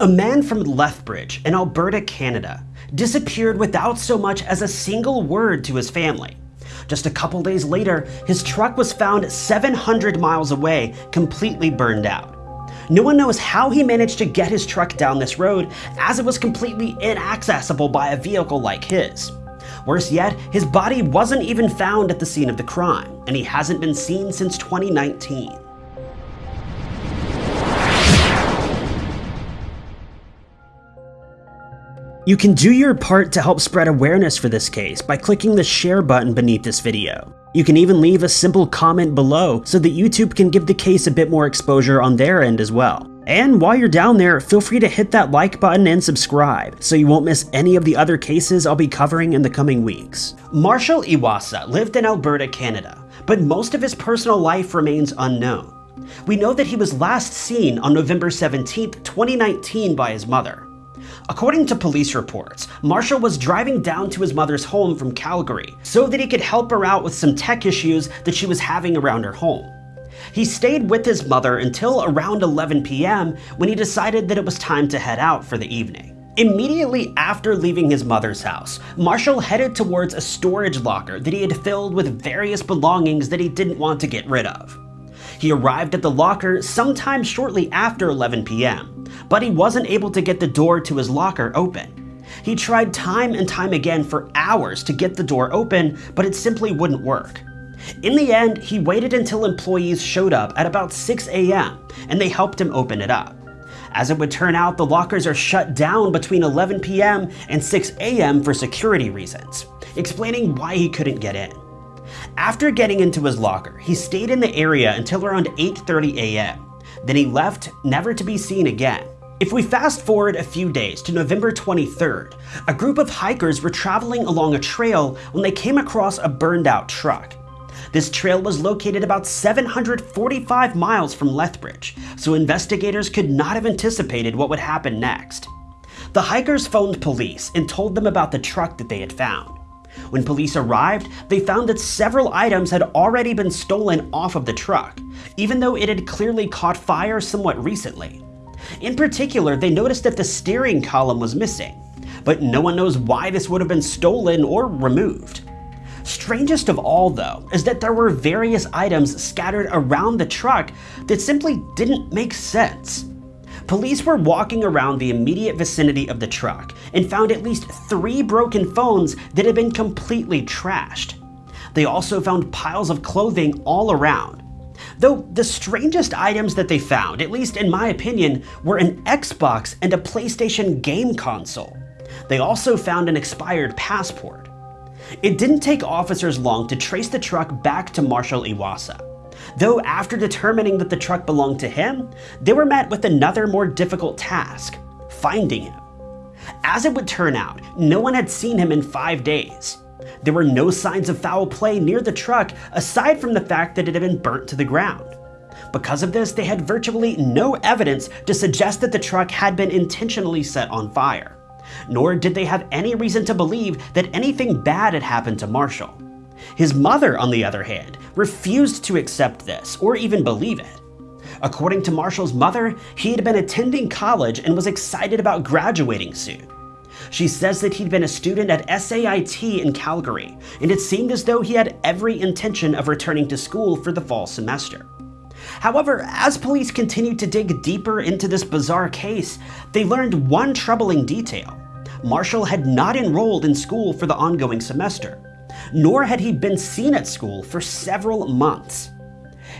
A man from Lethbridge in Alberta, Canada, disappeared without so much as a single word to his family. Just a couple days later, his truck was found 700 miles away, completely burned out. No one knows how he managed to get his truck down this road, as it was completely inaccessible by a vehicle like his. Worse yet, his body wasn't even found at the scene of the crime, and he hasn't been seen since 2019. You can do your part to help spread awareness for this case by clicking the share button beneath this video. You can even leave a simple comment below so that YouTube can give the case a bit more exposure on their end as well. And while you're down there, feel free to hit that like button and subscribe so you won't miss any of the other cases I'll be covering in the coming weeks. Marshall Iwaasa lived in Alberta, Canada, but most of his personal life remains unknown. We know that he was last seen on November 17, 2019 by his mother. According to police reports, Marshall was driving down to his mother's home from Calgary so that he could help her out with some tech issues that she was having around her home. He stayed with his mother until around 11 p.m. when he decided that it was time to head out for the evening. Immediately after leaving his mother's house, Marshall headed towards a storage locker that he had filled with various belongings that he didn't want to get rid of. He arrived at the locker sometime shortly after 11 p.m., but he wasn't able to get the door to his locker open. He tried time and time again for hours to get the door open, but it simply wouldn't work. In the end, he waited until employees showed up at about 6 a.m., and they helped him open it up. As it would turn out, the lockers are shut down between 11 p.m. and 6 a.m. for security reasons, explaining why he couldn't get in. After getting into his locker, he stayed in the area until around 8.30 a.m. Then he left, never to be seen again. If we fast forward a few days to November 23rd, a group of hikers were traveling along a trail when they came across a burned out truck. This trail was located about 745 miles from Lethbridge, so investigators could not have anticipated what would happen next. The hikers phoned police and told them about the truck that they had found. When police arrived, they found that several items had already been stolen off of the truck, even though it had clearly caught fire somewhat recently. In particular, they noticed that the steering column was missing, but no one knows why this would have been stolen or removed. Strangest of all, though, is that there were various items scattered around the truck that simply didn't make sense. Police were walking around the immediate vicinity of the truck and found at least three broken phones that had been completely trashed. They also found piles of clothing all around. Though the strangest items that they found, at least in my opinion, were an Xbox and a PlayStation game console. They also found an expired passport. It didn't take officers long to trace the truck back to Marshall Iwaasa. Though after determining that the truck belonged to him, they were met with another more difficult task, finding him. As it would turn out, no one had seen him in five days. There were no signs of foul play near the truck aside from the fact that it had been burnt to the ground. Because of this, they had virtually no evidence to suggest that the truck had been intentionally set on fire. Nor did they have any reason to believe that anything bad had happened to Marshall. His mother, on the other hand, refused to accept this or even believe it. According to Marshall's mother, he had been attending college and was excited about graduating soon. She says that he'd been a student at SAIT in Calgary, and it seemed as though he had every intention of returning to school for the fall semester. However, as police continued to dig deeper into this bizarre case, they learned one troubling detail. Marshall had not enrolled in school for the ongoing semester nor had he been seen at school for several months.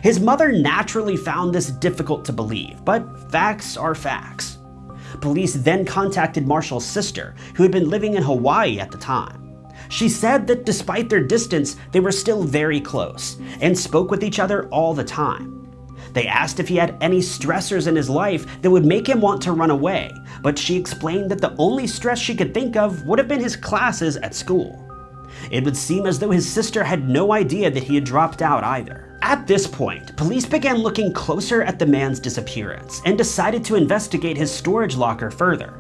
His mother naturally found this difficult to believe, but facts are facts. Police then contacted Marshall's sister, who had been living in Hawaii at the time. She said that despite their distance, they were still very close and spoke with each other all the time. They asked if he had any stressors in his life that would make him want to run away, but she explained that the only stress she could think of would have been his classes at school. It would seem as though his sister had no idea that he had dropped out either. At this point, police began looking closer at the man's disappearance and decided to investigate his storage locker further.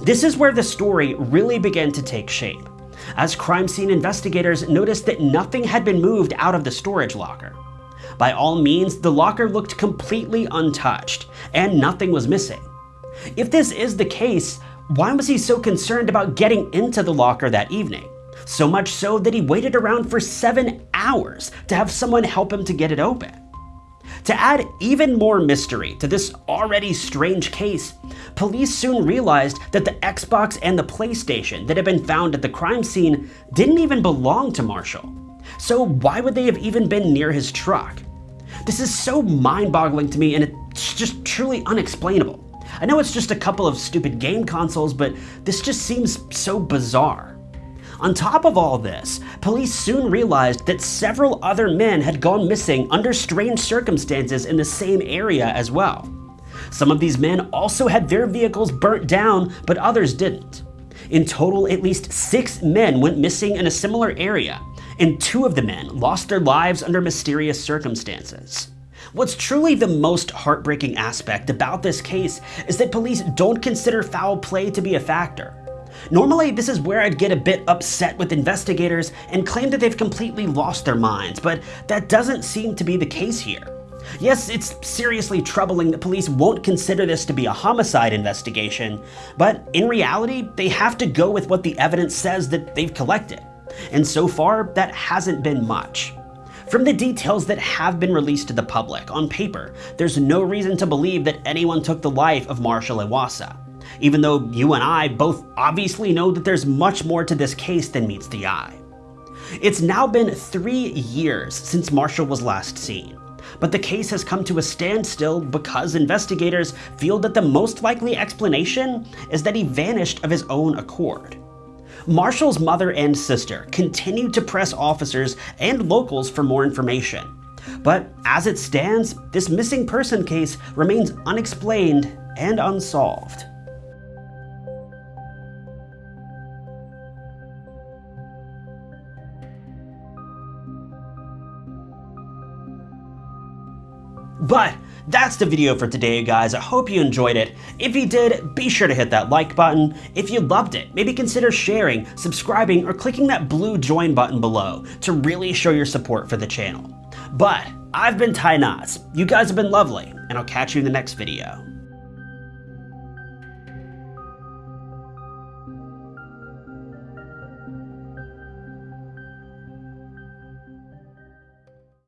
This is where the story really began to take shape, as crime scene investigators noticed that nothing had been moved out of the storage locker. By all means, the locker looked completely untouched, and nothing was missing. If this is the case, why was he so concerned about getting into the locker that evening? So much so that he waited around for seven hours to have someone help him to get it open. To add even more mystery to this already strange case, police soon realized that the Xbox and the PlayStation that had been found at the crime scene didn't even belong to Marshall. So why would they have even been near his truck? This is so mind-boggling to me and it's just truly unexplainable. I know it's just a couple of stupid game consoles, but this just seems so bizarre. On top of all this, police soon realized that several other men had gone missing under strange circumstances in the same area as well. Some of these men also had their vehicles burnt down, but others didn't. In total, at least six men went missing in a similar area, and two of the men lost their lives under mysterious circumstances. What's truly the most heartbreaking aspect about this case is that police don't consider foul play to be a factor. Normally, this is where I'd get a bit upset with investigators and claim that they've completely lost their minds, but that doesn't seem to be the case here. Yes, it's seriously troubling that police won't consider this to be a homicide investigation, but in reality, they have to go with what the evidence says that they've collected. And so far, that hasn't been much. From the details that have been released to the public on paper, there's no reason to believe that anyone took the life of Marshall Iwaasa even though you and I both obviously know that there's much more to this case than meets the eye. It's now been three years since Marshall was last seen, but the case has come to a standstill because investigators feel that the most likely explanation is that he vanished of his own accord. Marshall's mother and sister continue to press officers and locals for more information. But as it stands, this missing person case remains unexplained and unsolved. But that's the video for today, guys. I hope you enjoyed it. If you did, be sure to hit that like button. If you loved it, maybe consider sharing, subscribing, or clicking that blue join button below to really show your support for the channel. But I've been Ty Notts. You guys have been lovely, and I'll catch you in the next video.